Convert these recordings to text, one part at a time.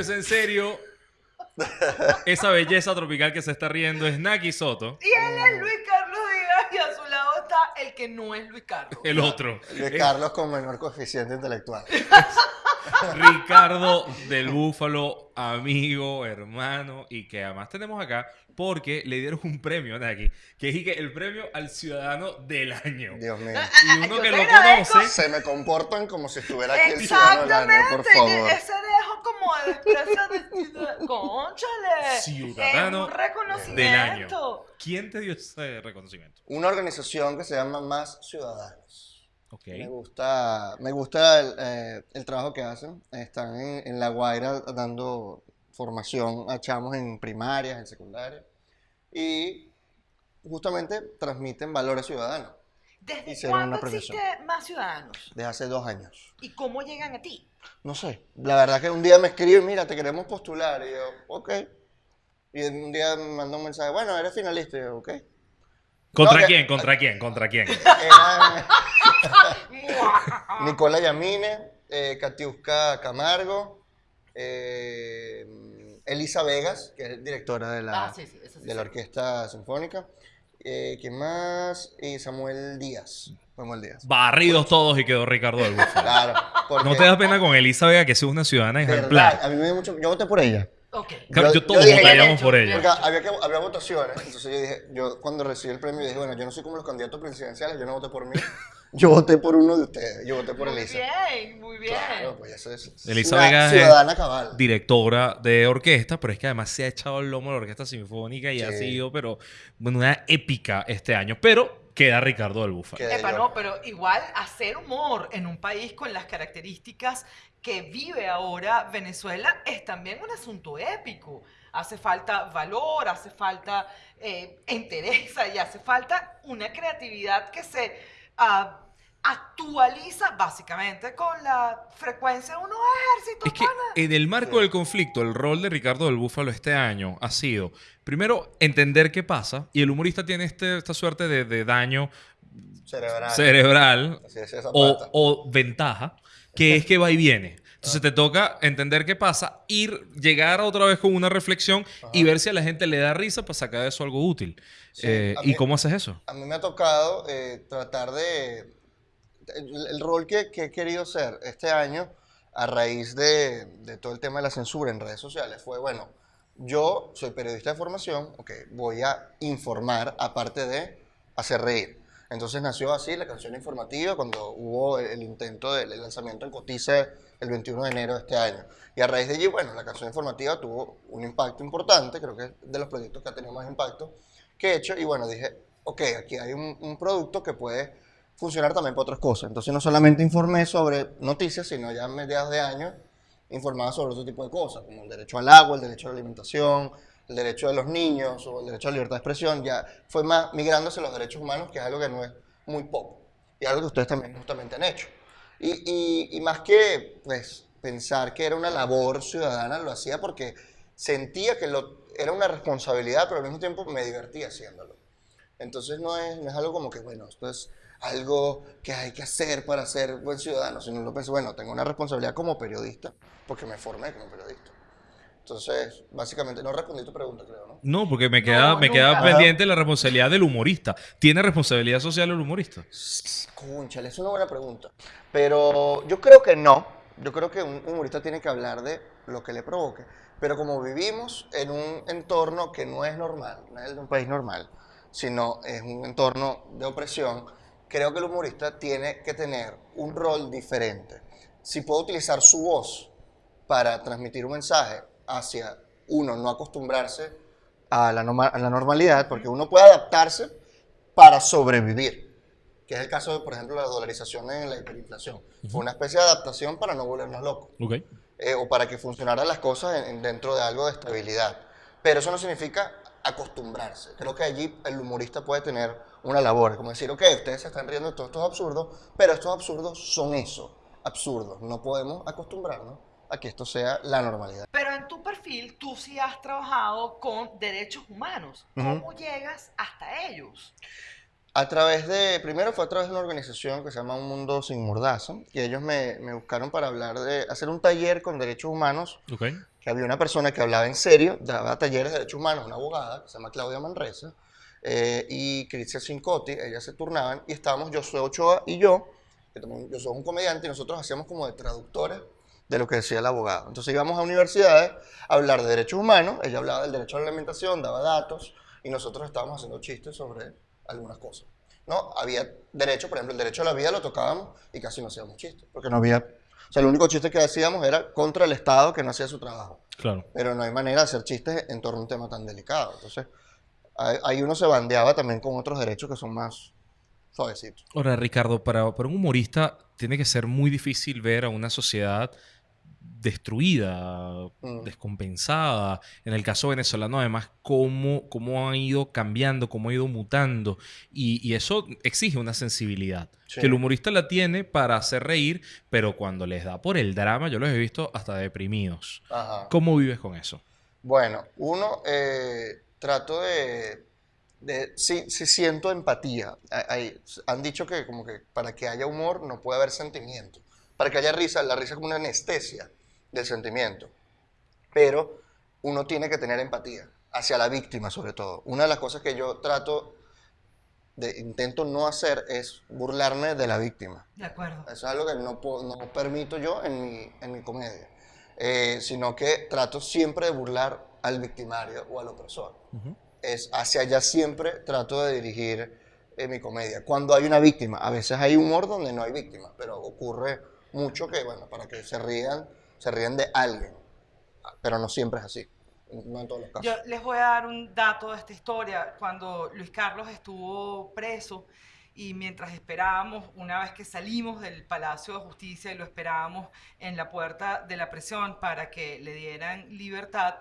Esto es en serio. Esa belleza tropical que se está riendo es Naki Soto, Y él es Luis Carlos Díaz y a su lado está el que no es Luis Carlos. el otro. Luis Carlos con menor coeficiente intelectual. Ricardo del Búfalo, amigo, hermano, y que además tenemos acá porque le dieron un premio a Naki, que es el premio al ciudadano del año. Dios mío. Y uno Yo que lo agradezco. conoce, Se me comportan como si estuviera aquí el ciudadano del año, por Exactamente, favor. ese dejo como de expresa de ¡Cónchale! Ciudadano Es un reconocimiento. ¿quién te dio ese reconocimiento? Una organización que se llama Más Ciudadanos. Ok. Me gusta, me gusta el, eh, el trabajo que hacen. Están en, en La Guaira dando formación a chamos en primarias, en secundarias. Y justamente transmiten valores ciudadanos ¿Desde cuándo existe profesión. más ciudadanos? desde hace dos años. ¿Y cómo llegan a ti? No sé, la verdad que un día me escriben, mira, te queremos postular. Y yo, ok. Y un día me mandó un mensaje, bueno, eres finalista. Y yo, ok. ¿Contra No, que- quién? ¿Contra quién? ¿Contra quién? Era Nicola Yamine, eh, Katiuska Camargo, eh, Elisa Vegas, que es directora de la, Ah, sí, sí, eso sí de la. Orquesta Sinfónica. Eh, ¿Quién más? Y Samuel Díaz. Samuel Díaz. Barridos todos y quedó Ricardo del Búfalo. Claro. porque- ¿No te da pena con Elisa Vega que sea una ciudadana ejemplar? a mí me dio mucho... Yo voté por ella. Ok. Yo, Yo- todos yo dije- votaríamos por ella. Porque había, que, había votaciones, entonces yo dije, yo cuando recibí el premio dije, bueno, yo no soy como los candidatos presidenciales, yo no voté por mí, yo voté por uno de ustedes, yo voté por Muy Elisa. bien, muy bien. Claro, pues eso es Elisa una Vega es ciudadana cabal. Directora de orquesta, pero es que además se ha echado el lomo a la orquesta sinfónica y ha sido, pero, bueno, una épica este año. Pero queda Ricardo del Búfalo. Epa, no, pero igual hacer humor en un país con las características que vive ahora Venezuela es también un asunto épico. Hace falta valor, hace falta eh, entereza y hace falta una creatividad que se ah, actualiza básicamente con la frecuencia de unos ejércitos. Es que pana. en el marco del conflicto, el rol de Ricardo del Búfalo este año ha sido, primero, entender qué pasa, y el humorista tiene este- esta suerte de, de daño Cerebral. cerebral es, o, o ventaja, que es que va y viene. Entonces te toca entender qué pasa, ir, llegar otra vez con una reflexión y ver si a la gente le da risa para sacar de eso algo útil. Sí, Eh, ¿Y mí- cómo haces eso? A mí me ha tocado eh, tratar de... El, el rol que, que he querido ser este año a raíz de, de todo el tema de la censura en redes sociales fue, bueno, yo soy periodista de formación, ok, voy a informar aparte de hacer reír. Entonces nació así la canción informativa cuando hubo el, el intento del el lanzamiento en Cotice el 21 de enero de este año. Y a raíz de allí, bueno, la canción informativa tuvo un impacto importante, creo que es de los proyectos que ha tenido más impacto que he hecho. Y bueno, dije, ok, aquí hay un, un producto que puede funcionar también para otras cosas. Entonces no solamente informé sobre noticias, sino ya a mediados de año informaba sobre otro tipo de cosas, como el derecho al agua, el derecho a la alimentación, el derecho de los niños o el derecho a la libertad de expresión. Ya fue más migrándose los derechos humanos, que es algo que no es muy poco. Y algo que ustedes también justamente han hecho. Y, y- y más que pues, pensar que era una labor ciudadana, lo hacía porque sentía que lo, era una responsabilidad, pero al mismo tiempo me divertía haciéndolo. Entonces no es, no es algo como que, bueno, esto es algo que hay que hacer para ser buen ciudadano, sino lo pensé, bueno, tengo una responsabilidad como periodista, porque me formé como periodista. Entonces, básicamente, no respondí tu pregunta, creo, ¿no? No, porque me queda, No, me queda pendiente la responsabilidad del humorista. ¿Tiene responsabilidad social el humorista? Cónchale, es una buena pregunta. Pero yo creo que no. Yo creo que un humorista tiene que hablar de lo que le provoque. Pero como vivimos en un entorno que no es normal, no es de un país normal, sino es un entorno de opresión, creo que el humorista tiene que tener un rol diferente. Si puede utilizar su voz para transmitir un mensaje hacia uno, no acostumbrarse a la, norma- a la normalidad, porque uno puede adaptarse para sobrevivir que es el caso de, por ejemplo, la dolarización en la hiperinflación. Fue una especie de adaptación para no volvernos locos, Ok. eh, o para que funcionaran las cosas en- en- dentro de algo de estabilidad. Pero eso no significa acostumbrarse. Creo que allí el humorista puede tener una labor, como decir, ok, ustedes se están riendo de todos estos absurdos, pero estos absurdos son eso, absurdos. No podemos acostumbrarnos a que esto sea la normalidad. Pero en tu perfil tú sí has trabajado con derechos humanos. ¿Cómo llegas hasta ellos? A través de, primero fue a través de una organización que se llama Un Mundo Sin Mordaza, que ellos me, me buscaron para hablar de, hacer un taller con derechos humanos Ok. que había una persona que hablaba en serio, daba talleres de derechos humanos, una abogada, que se llama Claudia Manresa, eh, y Cristian Cincotti, ellas se turnaban, y estábamos Josué Ochoa y yo, que también yo soy un comediante, y nosotros hacíamos como de traductores de lo que decía el abogado. Entonces íbamos a universidades a hablar de derechos humanos, ella hablaba del derecho a la alimentación, daba datos, y nosotros estábamos haciendo chistes sobre algunas cosas. ¿no? Había derecho, por ejemplo, el derecho a la vida lo tocábamos y casi no hacíamos chistes, porque no había... O sea, el único chiste que hacíamos era contra el Estado que no hacía su trabajo. Claro. Pero no hay manera de hacer chistes en torno a un tema tan delicado. Entonces, ahí uno se bandeaba también con otros derechos que son más suavecitos. Ahora, Ricardo, para, para un humorista tiene que ser muy difícil ver a una sociedad destruida, Mm. descompensada. En el caso venezolano, además, cómo, cómo han ido cambiando, cómo ha ido mutando. Y, y eso exige una sensibilidad. Sí. Que el humorista la tiene para hacer reír, pero cuando les da por el drama, yo los he visto hasta deprimidos. Ajá. ¿Cómo vives con eso? Bueno, uno, eh, trato de, de sí, sí siento empatía. Hay- han dicho que como que para que haya humor no puede haber sentimiento. Para que haya risa, la risa es como una anestesia del sentimiento. Pero uno tiene que tener empatía hacia la víctima sobre todo. Una de las cosas que yo trato de intento no hacer es burlarme de la víctima. De acuerdo. Eso es algo que no, puedo- no permito yo en mi, en mi comedia. Eh, sino que trato siempre de burlar al victimario o al opresor. Es hacia allá siempre trato de dirigir eh, mi comedia. Cuando hay una víctima, a veces hay humor donde no hay víctima, pero ocurre mucho que, bueno, para que se rían, se rían de alguien. Pero no siempre es así. No en todos los casos. Yo les voy a dar un dato de esta historia. Cuando Luis Carlos estuvo preso y mientras esperábamos, una vez que salimos del Palacio de Justicia y lo esperábamos en la puerta de la prisión para que le dieran libertad,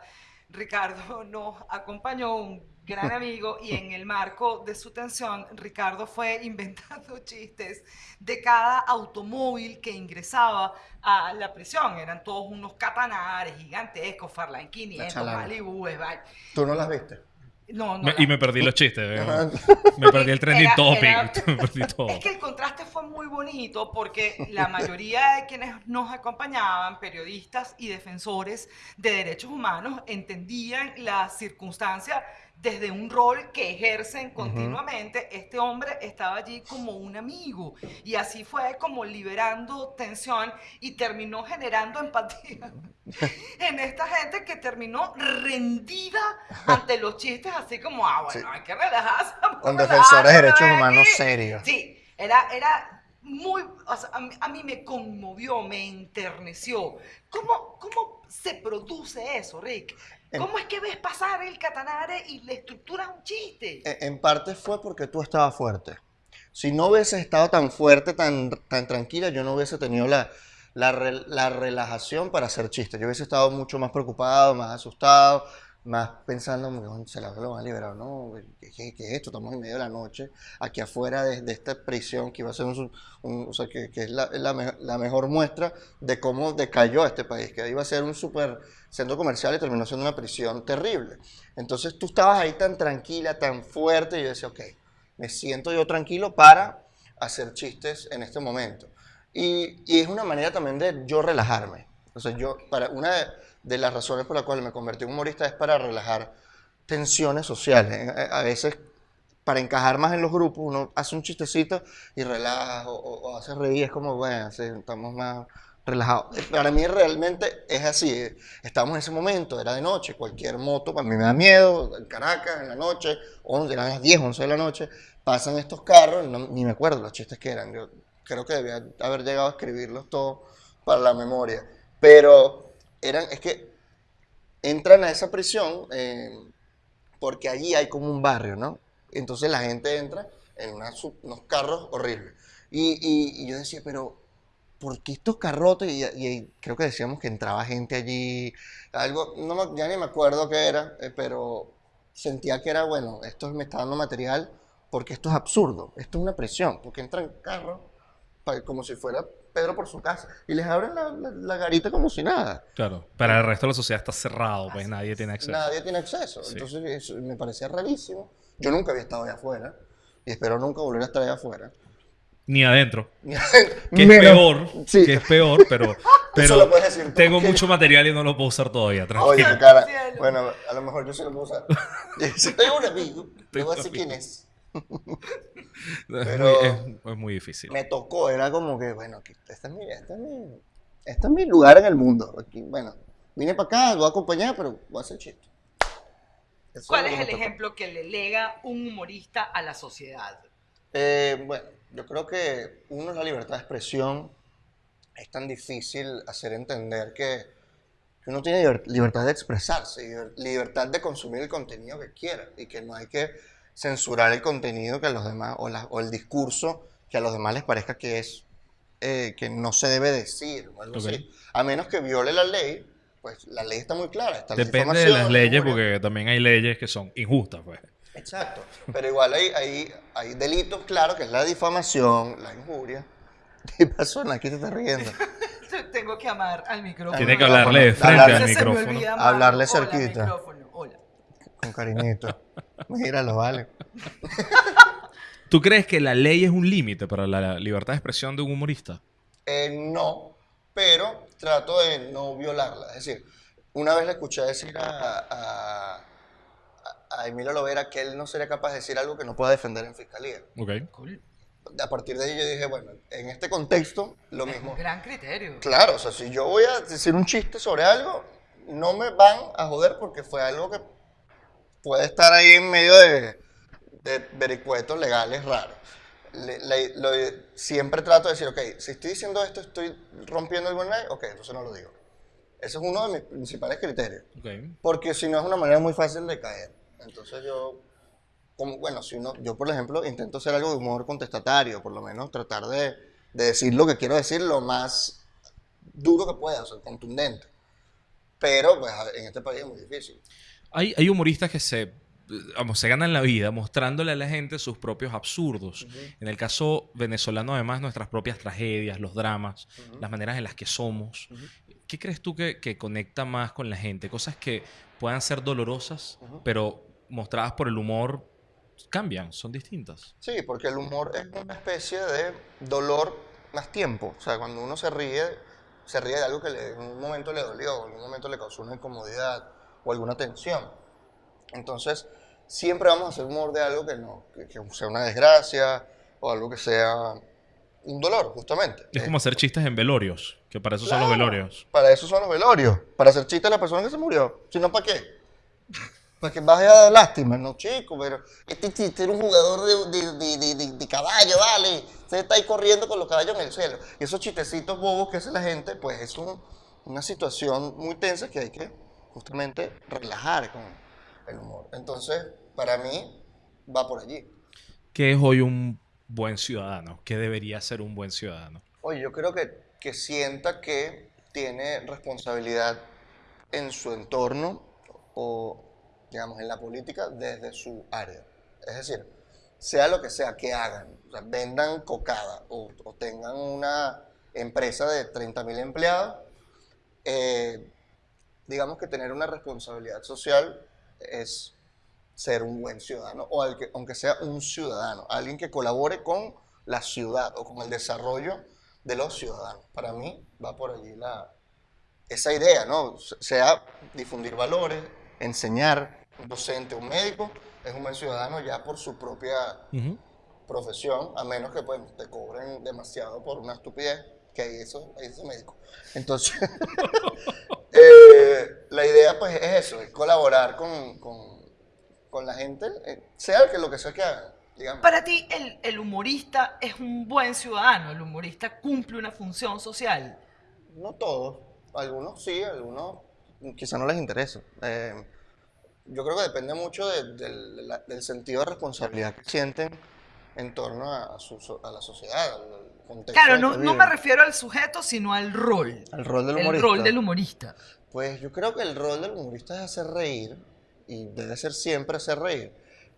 Ricardo nos acompañó, un gran amigo, y en el marco de su tensión, Ricardo fue inventando chistes de cada automóvil que ingresaba a la prisión. Eran todos unos catanares gigantescos, Farland 500, chalana. Malibu, Esbal. ¿Tú no las viste? No, no. Me- la- y me perdí los chistes. ¿eh? Me perdí el trending Era- topic. era- me perdí todo. Es que el contraste fue muy bonito porque la mayoría de quienes nos acompañaban, periodistas y defensores de derechos humanos, entendían la circunstancia desde un rol que ejercen continuamente. Este hombre estaba allí como un amigo y así fue como liberando tensión y terminó generando empatía en esta gente que terminó rendida ante los chistes, así como, ah, bueno, Sí. hay que relajarse. Con defensores de derechos aquí". humanos serios. Sí, era, era muy, o sea, a, mí, a mí me conmovió, me enterneció. ¿Cómo, ¿Cómo se produce eso, Rick? En- ¿Cómo es que ves pasar el catanare y le estructuras un chiste? En en parte fue porque tú estabas fuerte. Si no hubieses estado tan fuerte, tan, tan tranquila, yo no hubiese tenido la, la, la relajación para hacer chistes. Yo hubiese estado mucho más preocupado, más asustado, más pensando, "Coño, se la lo van a liberar, ¿no? ¿Qué, qué- qué es esto? Estamos en medio de la noche, aquí afuera de, de esta prisión que iba a ser un, un- o sea, que, que es la, la me- la mejor muestra de cómo decayó este país, que iba a ser un super centro comercial y terminó siendo una prisión terrible. Entonces tú estabas ahí tan tranquila, tan fuerte, y yo decía, ok, me siento yo tranquilo para hacer chistes en este momento. Y, y es una manera también de yo relajarme. O sea, yo, para, una de, de las razones por las cuales me convertí en humorista es para relajar tensiones sociales. Eh, A veces, para encajar más en los grupos, uno hace un chistecito y relaja o, hace reír. Es como, bueno, estamos más relajados. Eh, Para mí realmente es así. eh, Estábamos en ese momento, era de noche, cualquier moto, para mí me da miedo. En Caracas, en la noche, 11, eran las 10, 11 de la noche, pasan estos carros, ni me acuerdo los chistes que eran. Yo creo que debía haber llegado a escribirlos todos para la memoria. Pero eran, es que entran a esa prisión eh, porque allí hay como un barrio, ¿no? Entonces la gente entra en una unos carros horribles. Y, y- y yo decía, pero ¿por qué estos carrotes? Y, y creo que decíamos que entraba gente allí, algo, no ya ni me acuerdo qué era, eh, pero sentía que era, bueno, esto me está dando material porque esto es absurdo, esto es una prisión, porque entran carros como si fuera Pedro por su casa y les abren la, la- la garita como si nada. Claro. Para el resto de la sociedad está cerrado, pues nadie tiene acceso. Nadie tiene acceso. Sí. Entonces eso me parecía rarísimo. Yo nunca había estado allá afuera y espero nunca volver a estar allá afuera. Ni adentro. que Que es peor. Sí. Que es peor, pero, Pero lo puedes decir tú, tengo mucho material y no lo puedo usar todavía. tranquilo. Oye, cara. Bueno, a lo mejor yo sí lo puedo usar. Si tengo un amigo, te voy a decir quién es. es, pero- muy, es- es muy difícil. Me tocó, era como que, bueno, aquí, este, es mi, este, es mi, este es mi lugar en el mundo. Aquí, bueno, vine para acá, lo voy a acompañar, pero voy a hacer chiste. Eso ¿Cuál es el ejemplo que le lega un humorista a la sociedad? Eh, bueno, yo creo que uno es la libertad de expresión. Es tan difícil hacer entender que, que uno tiene liber- libertad de expresarse, liber- libertad de consumir el contenido que quiera y que no hay que censurar el contenido que a los demás o, la- o el discurso que a los demás les parezca que es eh, que no se debe decir o algo así. A menos que viole la ley, pues la ley está muy clara. Está la Depende de las la leyes, porque también hay leyes que son injustas, pues. Exacto. Pero igual hay, hay, hay delitos, claro, que es la difamación, la injuria. ¿Qué pasó? Aquí te estás riendo. Tengo que amar al micrófono. Tiene que hablarle de frente Hablarle. al micrófono. Hablarle Hola, cerquita. Con cariñito. Míralo, vale. ¿Tú crees que la ley es un límite para la libertad de expresión de un humorista? Eh, no, pero trato de no violarla. Es decir, una vez le escuché decir a, a, a Emilio Lovera que él no sería capaz de decir algo que no pueda defender en fiscalía. Ok. Cool. A partir de ahí yo dije, bueno, en este contexto, lo mismo. Gran criterio. Claro, o sea, si yo voy a decir un chiste sobre algo, no me van a joder porque fue algo que puede estar ahí en medio de, de vericuetos legales raros. Le- le- lo- siempre trato de decir, ok, si estoy diciendo esto, estoy rompiendo alguna ley, ok, entonces no lo digo. Ese es uno de mis principales criterios. Ok. Porque si no es una manera muy fácil de caer. Entonces yo, como, bueno, si uno, yo por ejemplo intento hacer algo de humor contestatario, por lo menos tratar de, de decir lo que quiero decir lo más duro que pueda, o sea, contundente. Pero pues en este país es muy difícil. Hay, hay humoristas que se, vamos, se ganan la vida mostrándole a la gente sus propios absurdos. En el caso venezolano, además, nuestras propias tragedias, los dramas, las maneras en las que somos. ¿Qué crees tú que, que conecta más con la gente? Cosas que puedan ser dolorosas, pero mostradas por el humor cambian, son distintas. Sí, porque el humor es una especie de dolor más tiempo. O sea, cuando uno se ríe, se ríe de algo que le- en un momento le dolió, en un momento le causó una incomodidad o alguna tensión. Entonces, siempre vamos a hacer humor de algo que no, que, que sea una desgracia o algo que sea un dolor, justamente. Es Eh, como hacer chistes en velorios, que para eso son los Claro, velorios. Para eso son los velorios. Para hacer chistes a la persona que se murió. Si no, ¿para qué? Para que vaya a dar lástima. No, chico, pero este chiste era un jugador de, de, de, de- caballo, ¿vale? Usted está ahí corriendo con los caballos en el cielo. Y esos chistecitos bobos que hace la gente, pues es un- una situación muy tensa que hay que justamente relajar con el humor. Entonces, para mí, va por allí. ¿Qué es hoy un buen ciudadano? ¿Qué debería ser un buen ciudadano? Oye, yo creo que, que sienta que tiene responsabilidad en su entorno o, digamos, en la política desde su área. Es decir, sea lo que sea que hagan, o sea, vendan cocada o, o tengan una empresa de 30.000 empleados, eh, digamos que tener una responsabilidad social es ser un buen ciudadano, o al que- aunque sea un ciudadano, alguien que colabore con la ciudad o con el desarrollo de los ciudadanos. Para mí va por allí la, esa idea, ¿no? Se- Sea difundir valores, enseñar, un docente, un médico, es un buen ciudadano ya por su propia profesión, a menos que pues, te cobren demasiado por una estupidez, que ahí eso, ahí es médico. Entonces, eh, la idea pues es eso, es colaborar con, con- con la gente, eh, sea que lo que sea que hagan, digamos. Para ti, el, el humorista es un buen ciudadano. El humorista cumple una función social. No todos, algunos sí, algunos quizá no les interesa. Eh, yo creo que depende mucho de- del- de la- del sentido de responsabilidad que sienten en torno a, su la sociedad, al contexto. Claro, no, me refiero al sujeto, sino al rol. Al rol del El humorista. rol del humorista. Pues yo creo que el rol del humorista es hacer reír y debe ser siempre hacer reír.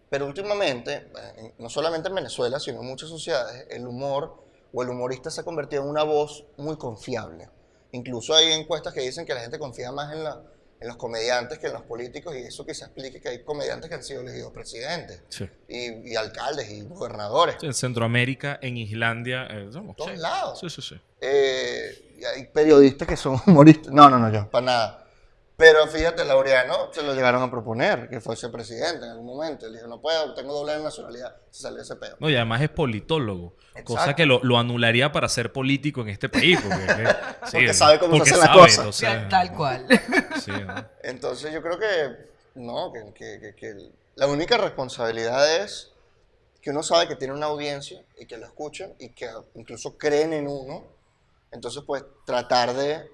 Pero últimamente, eh, no solamente en Venezuela, sino en muchas sociedades, el humor o el humorista se ha convertido en una voz muy confiable. Incluso hay encuestas que dicen que la gente confía más en, la- en los comediantes que en los políticos y eso quizás explique que hay comediantes que han sido elegidos presidentes Sí. y, y alcaldes y gobernadores. En Centroamérica, en Islandia, eh, somos- todos sí. lados. Sí, sí, sí. Eh, y hay periodistas que son humoristas. No, no, no, yo, para nada. Pero fíjate, Laureano se lo llegaron a proponer, que fuese presidente en algún momento. Él dijo, no puedo, tengo doble nacionalidad. Se salió ese peo. No, y además es politólogo. Cosa que lo, lo anularía para ser político en este país. Porque, sí, sabe cómo se hacen las cosas. o sea, Tal cual. sí, ¿no? Entonces yo creo que, no, que, que- que- que la única responsabilidad es que uno sabe que tiene una audiencia y que lo escuchan y que incluso creen en uno. Entonces, pues, tratar de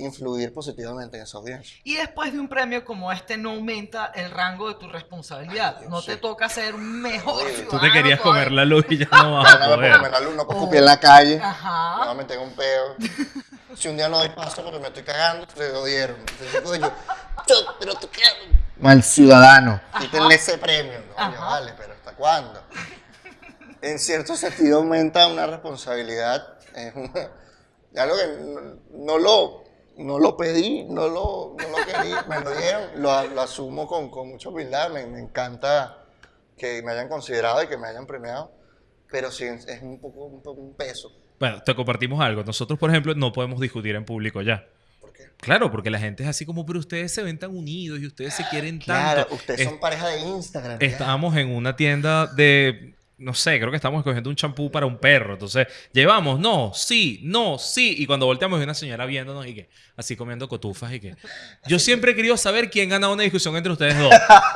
influir positivamente en esa audiencia. Y después de un premio como este no aumenta el rango de tu responsabilidad. No te toca ser un mejor. Tú te querías todavía. comer la luz y ya no vas a poder. lo menos alumno para escupir en la calle. Me Ajá. a meter en un peo. Si un día no doy paso porque me estoy cagando, te jodieron. Entonces, coño, pero tú qué. Mal ciudadano. Quítenle ese premio. Coño, Ajá. vale, pero ¿hasta cuándo? En cierto sentido aumenta una responsabilidad. Es una- algo que no, no lo, no lo pedí, no lo, no lo quería, me lo dieron. Lo, lo asumo con, con mucha humildad. Me, me encanta que me hayan considerado y que me hayan premiado. Pero sí, es un poco un, peso. Bueno, te compartimos algo. Nosotros, por ejemplo, no podemos discutir en público ya. ¿Por qué? Claro, porque la gente es así como, pero ustedes se ven tan unidos y ustedes se quieren Claro, tanto. ustedes Es- son pareja de Instagram. estábamos en una tienda de, no sé, creo que estábamos escogiendo un champú para un perro. Entonces, llevamos, no, sí, no, sí. Y cuando volteamos, hay una señora viéndonos y que, así comiendo cotufas y que, yo siempre he querido saber quién gana una discusión entre ustedes dos.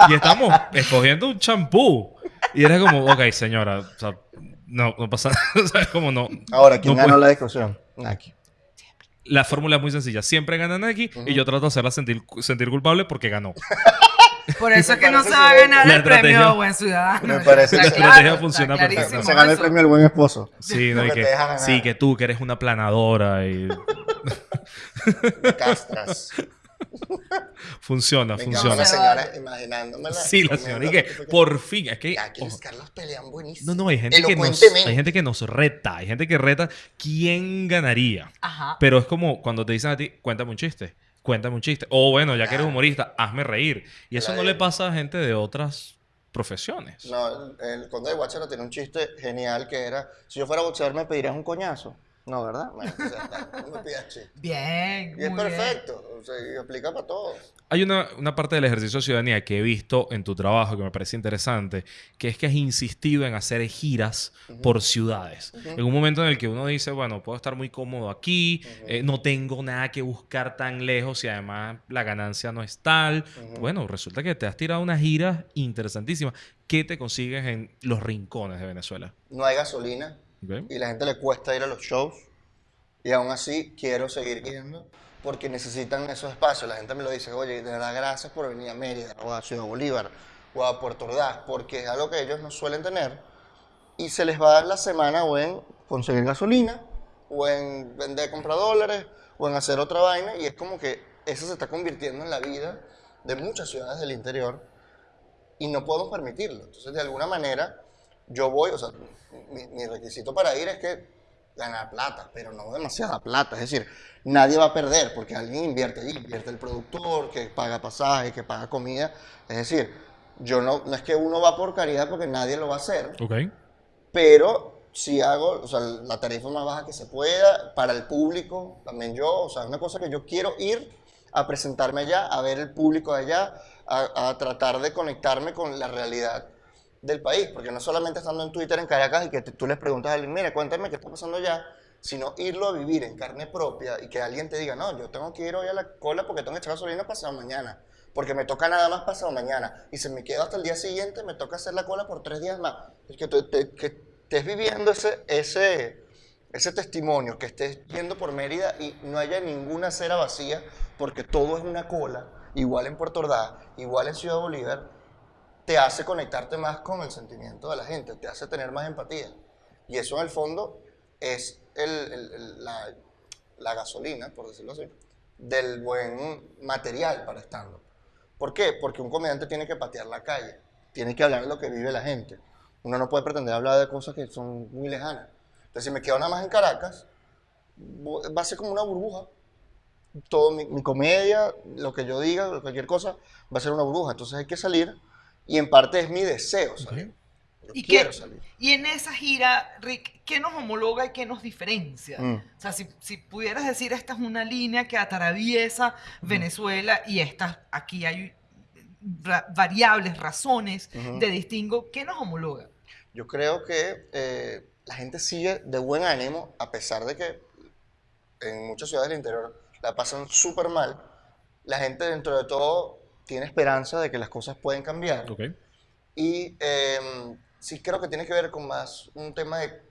Y estamos escogiendo un champú. Y era como, ok, señora, o sea, no, no pasa nada. O sea, es como no. Ahora, ¿quién no ganó puede- la discusión? Nike. La fórmula es muy sencilla. Siempre gana Nike y yo trato de hacerla sentir, sentir culpable porque ganó. Por eso es que no se va a ganar el premio buen ciudadano. Me parece la estrategia funciona perfecto. Se ganó el premio del buen esposo. Sí, ¿no? Y que, te deja ganar. sí, que tú, que eres una planadora y castras. funciona, Me funciona. la Se señora imaginándomela. Sí, la señora. Y que, por fin, es que... Aquí los Carlos pelean buenísimo. no, no, hay gente, que nos, hay gente que nos reta. Hay gente que reta quién ganaría. Ajá. Pero es como cuando te dicen a ti, cuéntame un chiste. Cuéntame un chiste. O bueno, ya que eres humorista, hazme reír. Y eso no le pasa a gente de otras profesiones. No, el, el conde de Guacharo tiene un chiste genial que era, si yo fuera boxeador me pedirías un coñazo. No, ¿verdad? Bueno, pues ya está. Bien. Y es muy bien. perfecto, o sea, y aplica para todos. Hay una, una parte del ejercicio de ciudadanía que he visto en tu trabajo que me parece interesante, que es que has insistido en hacer giras por ciudades. En un momento en el que uno dice, bueno, puedo estar muy cómodo aquí, eh, no tengo nada que buscar tan lejos y además la ganancia no es tal. Bueno, resulta que te has tirado unas giras interesantísimas. ¿Qué te consigues en los rincones de Venezuela? No hay gasolina ¿Ok? y la gente le cuesta ir a los shows y aún así quiero seguir yendo porque necesitan esos espacios. La gente me lo dice, oye, de verdad gracias por venir a Mérida o a Ciudad Bolívar o a Puerto Ordaz porque es algo que ellos no suelen tener y se les va a dar la semana o en conseguir gasolina o en vender, comprar dólares o en hacer otra vaina y es como que eso se está convirtiendo en la vida de muchas ciudades del interior y no podemos permitirlo. Entonces, de alguna manera, yo voy, o sea, mi, mi requisito para ir es que ganar plata, pero no demasiada plata. Es decir, nadie va a perder porque alguien invierte allí, invierte el productor, que paga pasaje, que paga comida. Es decir, yo no, no es que uno va por caridad porque nadie lo va a hacer, Ok. pero si hago, o sea, la tarifa más baja que se pueda para el público, también yo, o sea, es una cosa que yo quiero ir a presentarme allá, a ver el público allá, a, a tratar de conectarme con la realidad del país, porque no solamente estando en Twitter en Caracas y que tú les preguntas a alguien, mira, cuéntame qué está pasando allá, sino irlo a vivir en carne propia y que alguien te diga, no, yo tengo que ir hoy a la cola porque tengo que echar gasolina pasado mañana, porque me toca nada más pasado mañana, y si me quedo hasta el día siguiente, me toca hacer la cola por tres días más. Es que, te- que estés viviendo ese, ese, ese testimonio, que estés yendo por Mérida y no haya ninguna acera vacía, porque todo es una cola, igual en Puerto Ordaz, igual en Ciudad Bolívar, te hace conectarte más con el sentimiento de la gente, te hace tener más empatía. Y eso en el fondo es el- el- el- la, la gasolina, por decirlo así, del buen material para stand ¿Por qué? Porque un comediante tiene que patear la calle, tiene que hablar de lo que vive la gente. Uno no puede pretender hablar de cosas que son muy lejanas. Entonces, si me quedo nada más en Caracas, va a ser como una burbuja. Todo mi, mi comedia, lo que yo diga, cualquier cosa, va a ser una burbuja. Entonces hay que salir y en parte es mi deseo salir. Yo ¿Y quiero qué- salir. Y en esa gira, Rick, ¿qué nos homologa y qué nos diferencia? Mm. O sea, si, si pudieras decir, esta es una línea que atraviesa Venezuela y estas, aquí hay ra- variables, razones Ujú. de distingo, ¿qué nos homologa? Yo creo que eh, la gente sigue de buen ánimo, a pesar de que en muchas ciudades del interior la pasan súper mal. La gente, dentro de todo, tiene esperanza de que las cosas pueden cambiar. Ok. Y eh, sí creo que tiene que ver con más un tema de,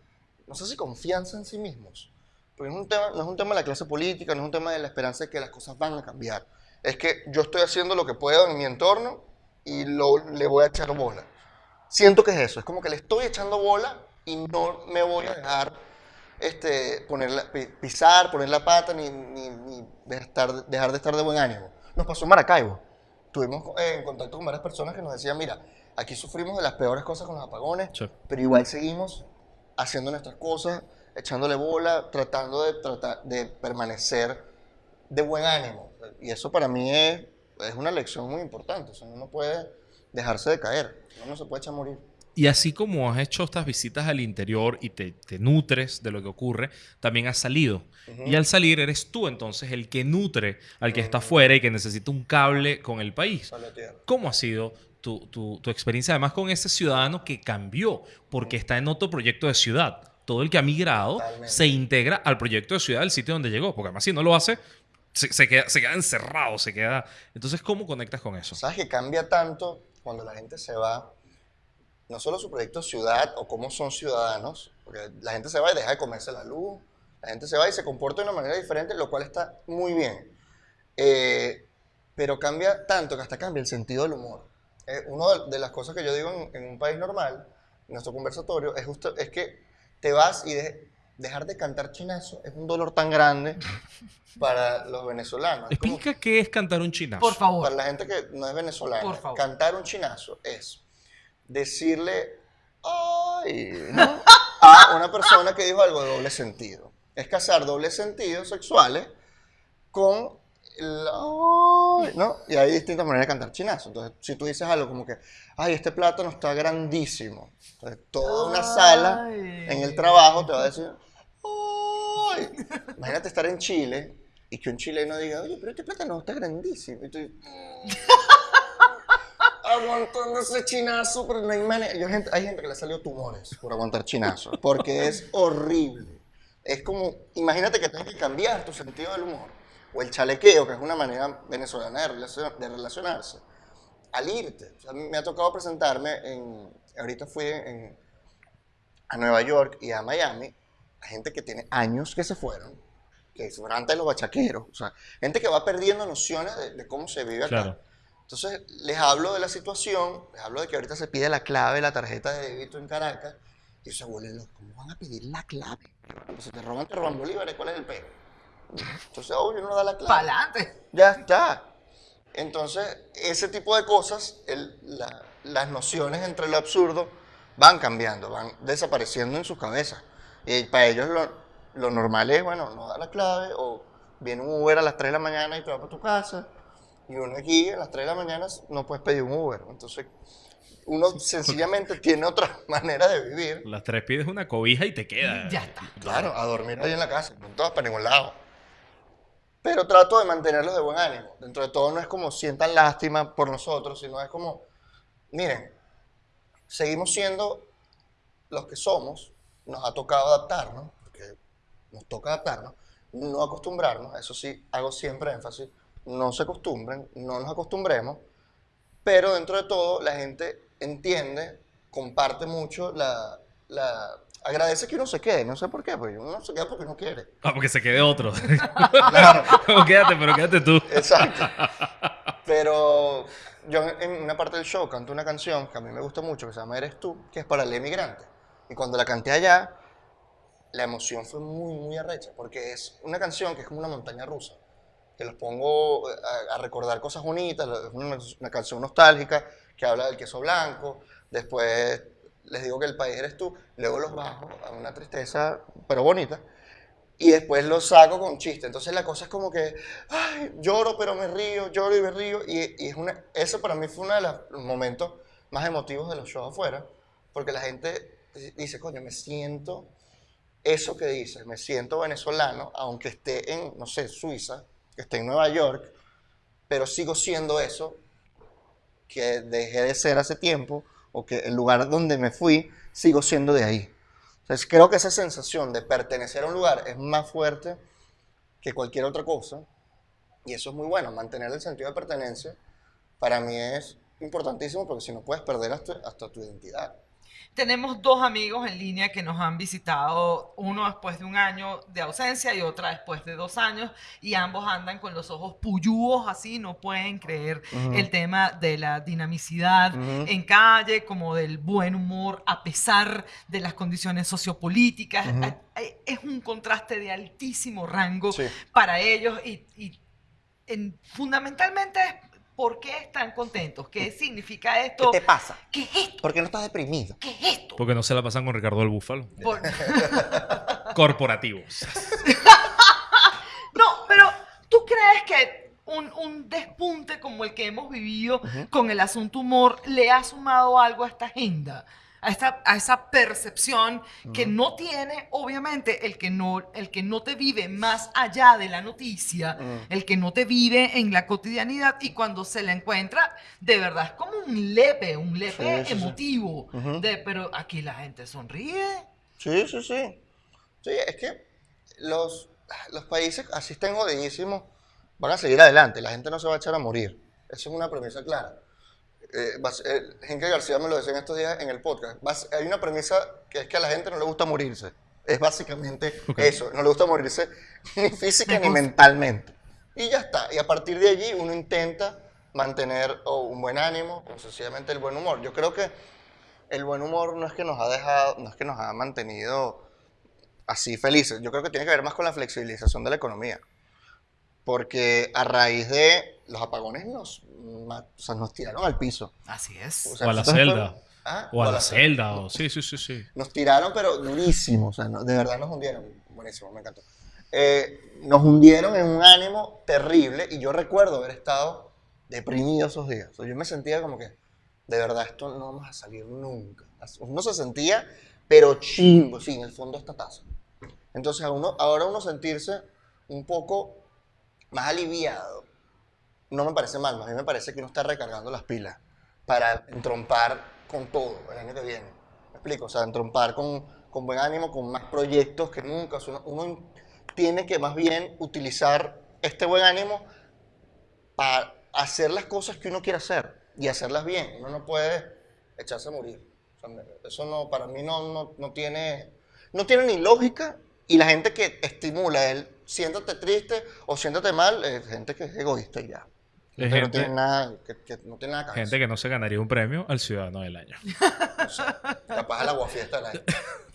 no sé si confianza en sí mismos. Porque es, un tema, no es un tema de la clase política, no es un tema de la esperanza de que las cosas van a cambiar. Es que yo estoy haciendo lo que puedo en mi entorno y lo, le voy a echar bola. Siento que es eso, es como que le estoy echando bola y no me voy a dejar este, poner la- pi- pisar, poner la pata, ni, ni, ni de estar- dejar de estar de buen ánimo. Nos pasó en Maracaibo. Tuvimos eh, en contacto con varias personas que nos decían, mira, aquí sufrimos de las peores cosas con los apagones, Sí. pero igual seguimos haciendo nuestras cosas, echándole bola, tratando de, tratar, de permanecer de buen ánimo. Y eso para mí es, es una lección muy importante. O sea, uno no puede dejarse de caer, uno no se puede echar a morir. Y así como has hecho estas visitas al interior y te, te nutres de lo que ocurre, también has salido. Y al salir eres tú entonces el que nutre al que está afuera y que necesita un cable con el país. ¿Cómo ha sido tu, tu- tu experiencia además con ese ciudadano que cambió porque está en otro proyecto de ciudad? Todo el que ha migrado Totalmente. se integra al proyecto de ciudad del sitio donde llegó, porque además si no lo hace, se, se queda, se queda encerrado, se queda... Entonces, ¿cómo conectas con eso? ¿Sabes que cambia tanto cuando la gente se va? No solo su proyecto ciudad o cómo son ciudadanos, porque la gente se va y deja de comerse la luz, la gente se va y se comporta de una manera diferente, lo cual está muy bien. Eh, pero cambia tanto que hasta cambia el sentido del humor. Eh, una de, las cosas que yo digo en, en un país normal, en nuestro conversatorio, es, justo, es que te vas y de- dejar de cantar chinazo es un dolor tan grande para los venezolanos. Explica qué es cantar un chinazo. Por favor. para la gente que no es venezolana, Por favor. cantar un chinazo es decirle ¡ay! ¿no? a una persona que dijo algo de doble sentido. Es casar dobles sentidos sexuales con el ¡ay! ¿no? Y hay distintas maneras de cantar chinazo. Entonces, si tú dices algo como que, ¡ay, este plátano está grandísimo! Entonces, toda una sala en el trabajo te va a decir, ¡ay! Imagínate estar en Chile y que un chileno diga, oye, pero este plátano está grandísimo. Y tú, aguantando ese chinazo, pero no hay manera. Hay gente que le salió tumores por aguantar chinazo, porque es horrible. Es como, imagínate que tienes que cambiar tu sentido del humor, o el chalequeo, que es una manera venezolana de, relacion- de relacionarse, al irte. Me ha tocado presentarme en, ahorita fui a Nueva York y a Miami, a gente que tiene años que se fueron, que se fueron antes los bachaqueros, o sea, gente que va perdiendo nociones de, de cómo se vive acá. Claro. Entonces, les hablo de la situación, les hablo de que ahorita se pide la clave de la tarjeta de débito en Caracas, y se vuelven locos. ¿Cómo van a pedir la clave? Pues si te roban, te roban bolívares, ¿cuál es el pego? Entonces, obvio, uno da la clave. Pa'lante. Ya está. Entonces, ese tipo de cosas, el- la- las nociones entre lo absurdo van cambiando, van desapareciendo en sus cabezas. Y para ellos lo, lo normal es, bueno, no da la clave, o viene un Uber a las 3 de la mañana y te va para tu casa, y uno aquí a las 3 de la mañana no puedes pedir un Uber. Entonces, uno sencillamente tiene otra manera de vivir. Las tres pides una cobija y te queda. Ya está. Claro, a dormir ahí en la casa, no todas para ningún lado. Pero trato de mantenerlos de buen ánimo. Dentro de todo no es como sientan lástima por nosotros, sino es como, miren, seguimos siendo los que somos, nos ha tocado adaptarnos, porque nos toca adaptarnos, no acostumbrarnos, eso sí, hago siempre énfasis, no se acostumbren, no nos acostumbremos, pero dentro de todo la gente entiende, comparte mucho la... la agradece que uno se quede, no sé por qué, porque uno se queda porque no quiere. Ah, porque se quede otro. Claro. Como, quédate, pero quédate tú. Exacto. Pero yo en una parte del show canto una canción que a mí me gusta mucho, que se llama Eres tú, que es para el emigrante. Y cuando la canté allá, la emoción fue muy, muy arrecha, porque es una canción que es como una montaña rusa, que los pongo eh, a, a recordar cosas bonitas, una, una canción nostálgica que habla del queso blanco, después les digo que el país eres tú, luego los bajo a una tristeza, pero bonita, y después los saco con chiste. Entonces la cosa es como que, ay, lloro pero me río, lloro y me río. Y, y es una, eso para mí fue uno de los momentos más emotivos de los shows afuera, porque la gente dice, coño, me siento eso que dices, me siento venezolano, aunque esté en, no sé, Suiza, que en Nueva York, pero sigo siendo eso que dejé de ser hace tiempo, o que el lugar donde me fui, sigo siendo de ahí. Entonces, creo que esa sensación de pertenecer a un lugar es más fuerte que cualquier otra cosa, y eso es muy bueno, mantener el sentido de pertenencia, para mí es importantísimo, porque si no puedes perder hasta tu identidad. Tenemos dos amigos en línea que nos han visitado, uno después de un año de ausencia y otra después de dos años, y ambos andan con los ojos puyúos así, no pueden creer el tema de la dinamicidad en calle, como del buen humor a pesar de las condiciones sociopolíticas. Es un contraste de altísimo rango para ellos y, fundamentalmente ¿Por qué están contentos? ¿Qué significa esto? ¿Qué te pasa? ¿Qué es esto? ¿Por qué no estás deprimido? ¿Qué es esto? Porque no se la pasan con Ricardo el Búfalo. Corporativos. no, pero ¿tú crees que un, despunte como el que hemos vivido con el asunto humor le ha sumado algo a esta agenda? A, esa percepción que no tiene, obviamente, el que no, el que no te vive más allá de la noticia, el que no te vive en la cotidianidad y cuando se la encuentra, de verdad es como un lepe, un lepe emotivo. de, pero aquí la gente sonríe. Sí, sí, sí. Sí, es que los, los países así estén jodidísimos, van a seguir adelante, la gente no se va a echar a morir. Eso es una premisa clara eh, eh García me lo decía en estos días en el podcast, hay una premisa que es que a la gente no le gusta morirse. Es básicamente eso, no le gusta morirse ni física ni mentalmente. Y ya está. Y a partir de allí uno intenta mantener un buen ánimo, o sencillamente el buen humor. Yo creo que el buen humor no es que nos ha dejado, no es que nos ha mantenido así felices. Yo creo que tiene que ver más con la flexibilización de la economía. Porque a raíz de los apagones nos, nos tiraron al piso. Así es. O, a la celda. ¿Ah? O, a, la, celda. Sí, sí, sí, sí. Nos tiraron, pero durísimo. O sea, de verdad nos hundieron. Buenísimo, me encantó. Eh, nos hundieron en un ánimo terrible y yo recuerdo haber estado deprimido esos días. yo me sentía como que, de verdad, esto no vamos a salir nunca. Uno se sentía, pero chingo, sí, en el fondo esta taza. Entonces, uno, ahora uno sentirse un poco más aliviado, no me parece mal, a mí me parece que uno está recargando las pilas para entrompar con todo el año que viene. ¿Me explico? O sea, entrompar con, con buen ánimo, con más proyectos que nunca. uno, tiene que más bien utilizar este buen ánimo para hacer las cosas que uno quiere hacer y hacerlas bien. Uno no puede echarse a morir. eso no, para mí no, no, no, tiene, no tiene ni lógica y la gente que estimula el siéntate triste o siéntate mal, es gente que es egoísta y ya. Gente, no tiene nada que, no tiene nada Gente que no se ganaría un premio al Ciudadano del Año. capaz al aguafiesta del año.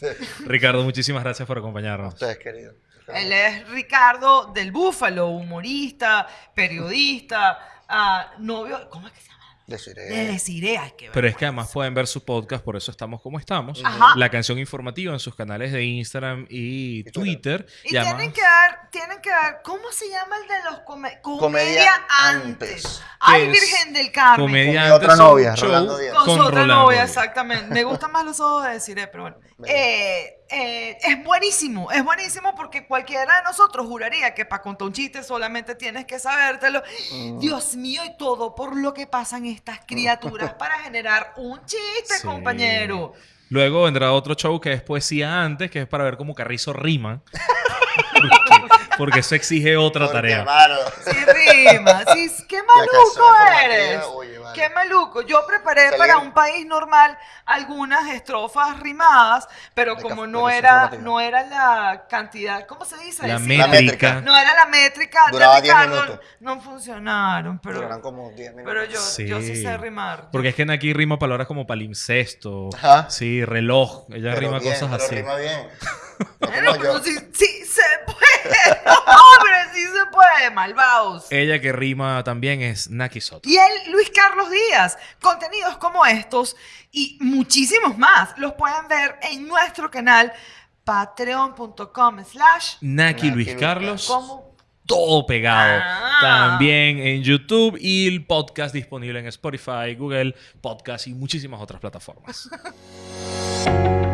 Ricardo, muchísimas gracias por acompañarnos. ustedes, querido. Él es Ricardo del Búfalo, humorista, periodista, uh, novio. ¿Cómo es que se llama? Deciré. deciré, Pero es que además pueden ver su podcast, por eso estamos como estamos. La canción informativa en sus canales de Instagram y, Twitter. Y, tienen que dar, tienen que dar, ¿cómo se llama el de los come comedia antes? Ay, Virgen del Carmen. Comedia Con otra novia, Rolando Díaz. Con, su otra novia, exactamente. Me gustan más los ojos de deciré, pero bueno. Eh, eh, es buenísimo, es buenísimo porque cualquiera de nosotros juraría que para contar un chiste solamente tienes que sabértelo. Mm. Dios mío, y todo por lo que pasan estas criaturas para generar un chiste, compañero. Luego vendrá otro show que es poesía antes, que es para ver cómo Carrizo rima. porque, eso exige otra tarea. Sí, rima. Sí, qué maluco eres. Qué maluco. Yo preparé para un país normal algunas estrofas rimadas, pero como no era, no era la cantidad, ¿cómo se dice? La, métrica. No era la métrica Duraba 10 minutos. No funcionaron, pero... Duraron como 10 minutos. Pero yo sí. yo sí sé rimar. Porque es que en aquí rima palabras como palimpsesto, sí, reloj, ella rima cosas así. rima bien. No, pero sí, sí se puede. Hombre, sí se puede, malvados. Ella que rima también es Naki Soto. Y él, Luis Carlos Díaz. Contenidos como estos y muchísimos más los pueden ver en nuestro canal patreon.com slash Naki Luis Carlos. todo pegado. Ah. También en YouTube y el podcast disponible en Spotify, Google Podcast y muchísimas otras plataformas.